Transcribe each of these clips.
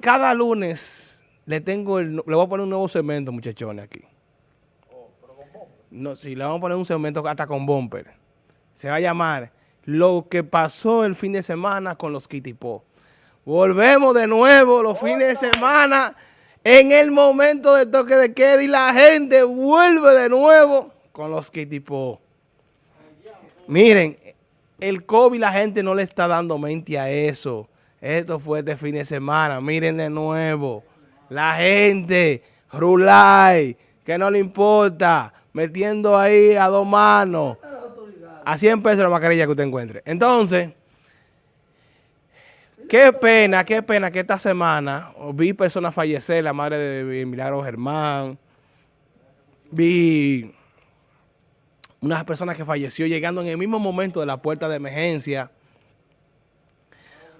cada lunes le tengo el, le voy a poner un nuevo segmento, muchachones, aquí. No, sí, le vamos a poner un segmento hasta con bumper. Se va a llamar Lo que pasó el fin de semana con los Kitipó. Volvemos de nuevo los fines de semana en el momento de toque de queda y la gente vuelve de nuevo con los Kitipó. Miren, el COVID la gente no le está dando mente a eso. Esto fue este fin de semana. Miren de nuevo. La gente, Rulay, que no le importa, metiendo ahí a dos manos. A 100 pesos la mascarilla que usted encuentre. Entonces, qué pena, qué pena que esta semana vi personas fallecer, la madre de Milagro Germán, vi unas personas que falleció llegando en el mismo momento de la puerta de emergencia.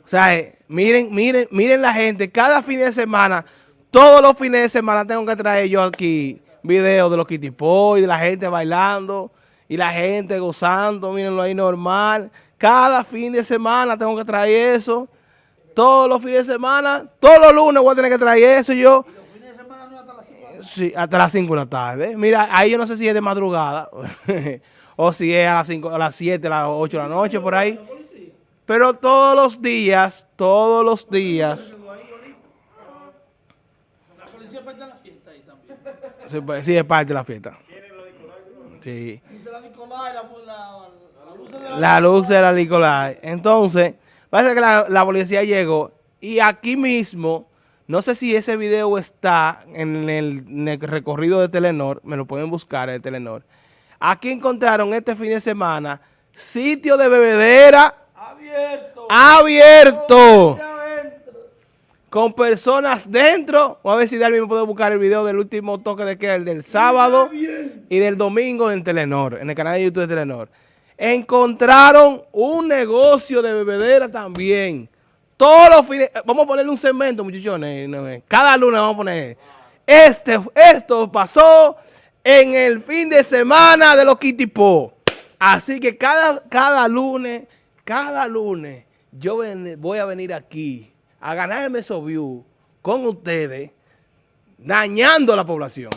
O sea, eh, miren, miren, miren la gente, cada fin de semana, todos los fines de semana tengo que traer yo aquí videos de los kitipó y de la gente bailando y la gente gozando, mírenlo ahí normal. Cada fin de semana tengo que traer eso. Todos los fines de semana, todos los lunes voy a tener que traer eso yo. ¿Y los fines de semana no hasta las 5 de la tarde? Sí, hasta las 5 de la tarde. Mira, ahí yo no sé si es de madrugada o si es a las, 5, a las 7, a las 8 de la noche, por ahí. Pero todos los días, todos los días... La policía parte de la fiesta ahí también. Sí, es parte de la fiesta. Sí. La luz de la Nicolai. Entonces, parece que la, la, policía llegó y aquí mismo, no sé si ese video está en el, en el recorrido de Telenor, me lo pueden buscar en Telenor. Aquí encontraron este fin de semana sitio de bebedera abierto. Abierto. Con personas dentro. Vamos a ver si Darby me puede buscar el video del último toque de queda, el del sábado y del domingo en Telenor, en el canal de YouTube de Telenor. Encontraron un negocio de bebedera también. Todos los fines, vamos a ponerle un segmento, muchachones. Cada lunes vamos a poner. Este, esto pasó en el fin de semana de los Kitipó. Así que cada, cada lunes, cada lunes, yo voy a venir aquí a ganarme esos views con ustedes, dañando a la población.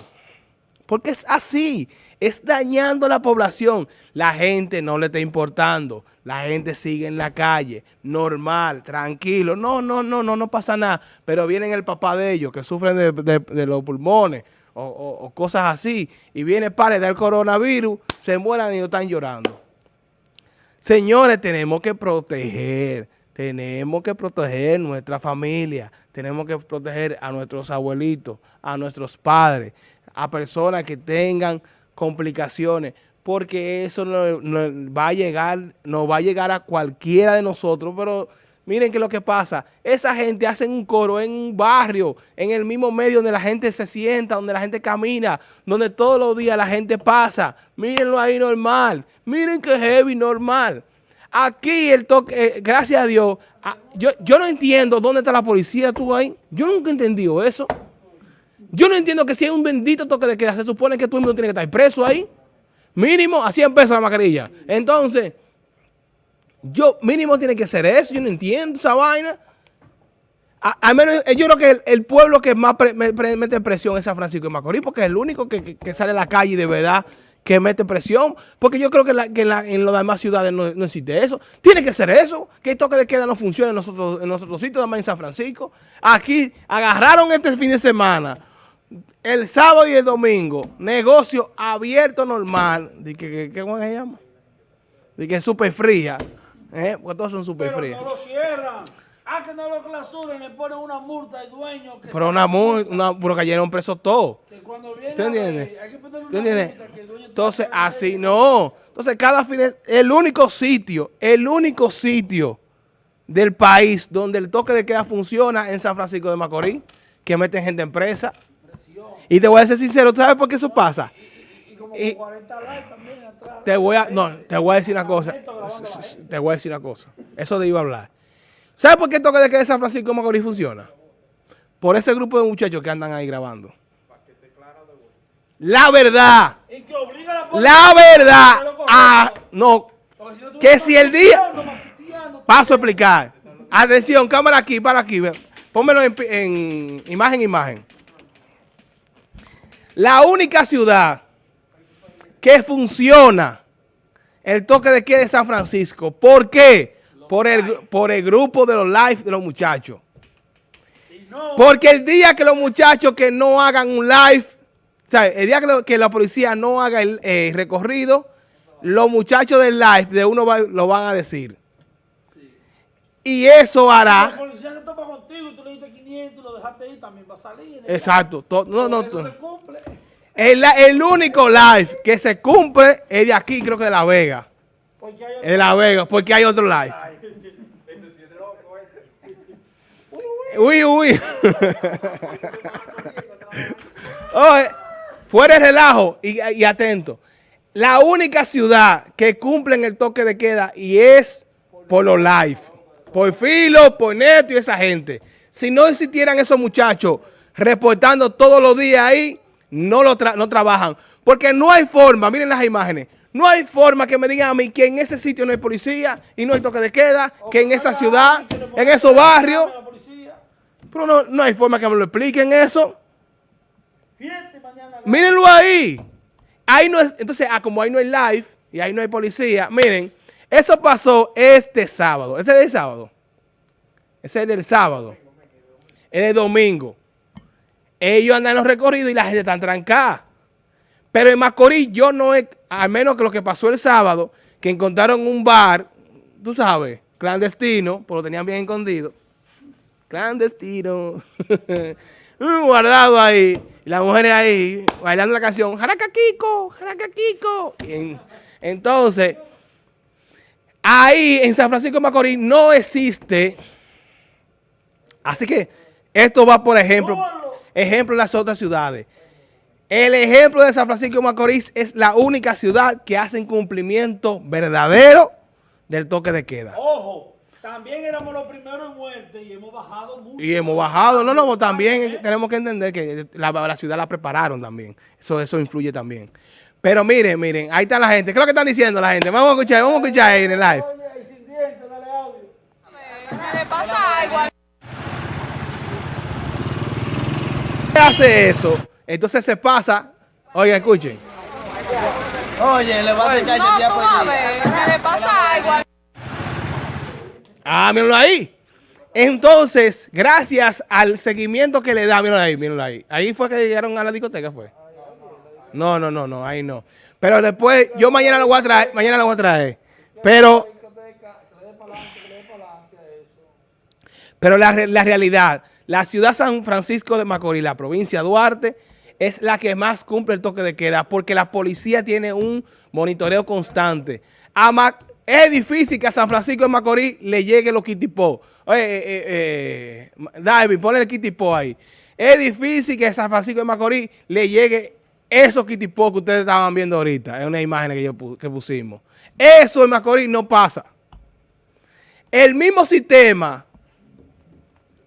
Porque es así, es dañando a la población. La gente no le está importando, la gente sigue en la calle, normal, tranquilo. No, no, no, no, no pasa nada. Pero vienen el papá de ellos que sufren de los pulmones, o, cosas así, y viene para del coronavirus, se mueran y están llorando. Señores, tenemos que proteger, tenemos que proteger nuestra familia, tenemos que proteger a nuestros abuelitos, a nuestros padres, a personas que tengan complicaciones, porque eso no, va a llegar, no va a llegar a cualquiera de nosotros, pero Miren que lo que pasa, esa gente hace un coro en un barrio, en el mismo medio donde la gente se sienta, donde la gente camina, donde todos los días la gente pasa. Mírenlo ahí normal, miren que heavy normal. Aquí el toque, eh, gracias a Dios, yo, yo no entiendo dónde está la policía tú ahí. Yo nunca he entendido eso. Yo no entiendo que si hay un bendito toque de queda, se supone que tú mismo tiene que estar preso ahí. Mínimo a 100 pesos la mascarilla. Entonces... Yo, mínimo tiene que ser eso, yo no entiendo esa vaina. Al menos eh, yo creo que el, pueblo que más mete presión es San Francisco de Macorís, porque es el único que, sale a la calle de verdad que mete presión, porque yo creo que, en las demás ciudades no, existe eso. Tiene que ser eso, que el toque de queda no funcione en nosotros, en nosotros sitios, además en San Francisco. Aquí agarraron este fin de semana, el sábado y el domingo, negocio abierto normal. ¿De que, qué se llama? De que es súper fría. ¿Eh? Porque todos son súper fríos. no lo cierran. Ah, que no lo clausuren, le ponen una multa al dueño. Que pero una multa, una, pero cayeron presos todos. Que cuando viene ¿Tú entiendes? hay que poner una ¿Tú entiendes? Que el dueño Entonces, así no. Entonces, cada fin de, el único sitio, el único sitio del país donde el toque de queda funciona en San Francisco de Macorís, que meten gente en presa. Y te voy a ser sincero, ¿sabes por qué eso pasa? Y, y, como 40 likes también. Te voy a, no, te voy a decir una cosa. Te voy a decir una cosa. Eso de iba a hablar. ¿Sabes por qué toque de que de San Francisco de Macorís funciona? Por ese grupo de muchachos que andan ahí grabando. La verdad. La verdad. Ah, no. Que si el día... Paso a explicar. Atención, cámara aquí, para aquí. pónmelo en, en imagen, imagen. La única ciudad que funciona el toque de queda de San Francisco. ¿Por qué? Por el, por el grupo de los live de los muchachos. Porque el día que los muchachos que no hagan un live, o sea, el día que, lo- que la policía no haga el eh, recorrido, los muchachos del live de uno va- lo van a decir. Y eso La hará, policía se topa contigo y tú le diste 500 y lo dejaste ir, también va a salir. exacto, to- no, no, Eso to- se cumple. El, el único live que se cumple es de aquí, creo que de La Vega. Es de La Vega, porque hay otro live. Uy, uy. Oye, fuera de relajo y, y atento. La única ciudad que cumple el toque de queda y es por los live. Por Filo, por Neto y esa gente. Si no existieran esos muchachos reportando todos los días ahí, no, lo tra- no trabajan. Porque no hay forma, miren las imágenes, no hay forma que me digan a mí que en ese sitio no hay policía y no hay toque de queda, que en esa ciudad, en esos barrios. Pero no, no hay forma que me lo expliquen eso. Mírenlo ahí. Ahí no es, entonces, ah, como ahí no hay live y ahí no hay policía, miren, eso pasó este sábado. Ese es del sábado. Ese es del sábado. Es del domingo. Ellos andan en los recorridos y la gente está trancada. Pero en Macorís yo no he, al menos que lo que pasó el sábado, que encontraron un bar, tú sabes, clandestino, pero lo tenían bien escondido. Clandestino. Guardado ahí. Y las mujeres ahí bailando la canción. Jaraca Kiko, Jaraca Kiko. Y en- entonces, ahí en San Francisco de Macorís no existe. Así que esto va por ejemplo. Ejemplo en las otras ciudades. El ejemplo de San Francisco de Macorís es la única ciudad que hace cumplimiento verdadero del toque de queda. Ojo, también éramos los primeros en muerte y hemos bajado mucho. Y hemos bajado. No, no, también tenemos que entender que la, la ciudad la prepararon también. Eso, eso influye también. Pero miren, miren, ahí está la gente. ¿Qué es lo que están diciendo la gente? Vamos a escuchar, vamos a escuchar ahí en el live. Oye, ahí sin dientes, dale audio. ¿Qué le pasa algo? ¿Qué hace eso? Entonces se pasa. Oigan, escuchen. Oye, le vas a echar No, ese día tú por vas a día. ver, ¿qué le pasa algo? Ah, mírenlo ahí. Entonces, gracias al seguimiento que le da, mírenlo ahí, mírenlo ahí. Ahí fue que llegaron a la discoteca, fue. No, no, no, no, ahí no. Pero después, yo mañana lo voy a traer, mañana lo voy a traer. Pero, pero la, la realidad, la ciudad San Francisco de Macorís, la provincia de Duarte, es la que más cumple el toque de queda porque la policía tiene un monitoreo constante. Es difícil que a San Francisco de Macorís le llegue los kitipó. Oye, eh, eh, eh, David, ponle el kitipó ahí. Es difícil que a San Francisco de Macorís le llegue esos kitipó que ustedes estaban viendo ahorita. Es una imagen que, yo que pusimos. Eso en Macorís no pasa. El mismo sistema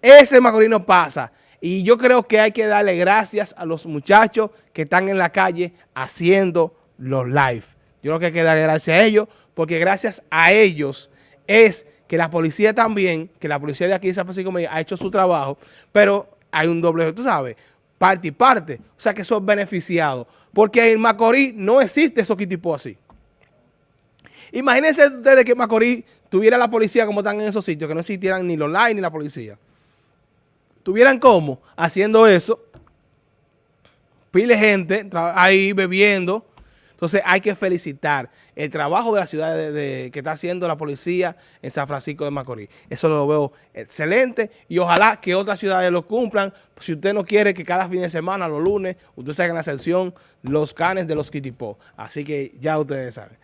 ese Macorís no pasa. Y yo creo que hay que darle gracias a los muchachos que están en la calle haciendo los live. Yo creo que hay que darle gracias a ellos, porque gracias a ellos es que la policía también, que la policía de aquí de San Francisco ha hecho su trabajo, pero hay un doble, tú sabes, parte y parte. O sea que son beneficiados. Porque en Macorís no existe esos tipo así. Imagínense ustedes que Macorís tuviera la policía como están en esos sitios, que no existieran ni los live ni la policía. Tuvieran como haciendo eso, pile gente ahí bebiendo. Entonces hay que felicitar el trabajo de la ciudad que está haciendo la policía en San Francisco de Macorís. Eso lo veo excelente y ojalá que otras ciudades lo cumplan. Si usted no quiere que cada fin de semana, los lunes, usted salga en la sección los canes de los Kitipó. Así que ya ustedes saben.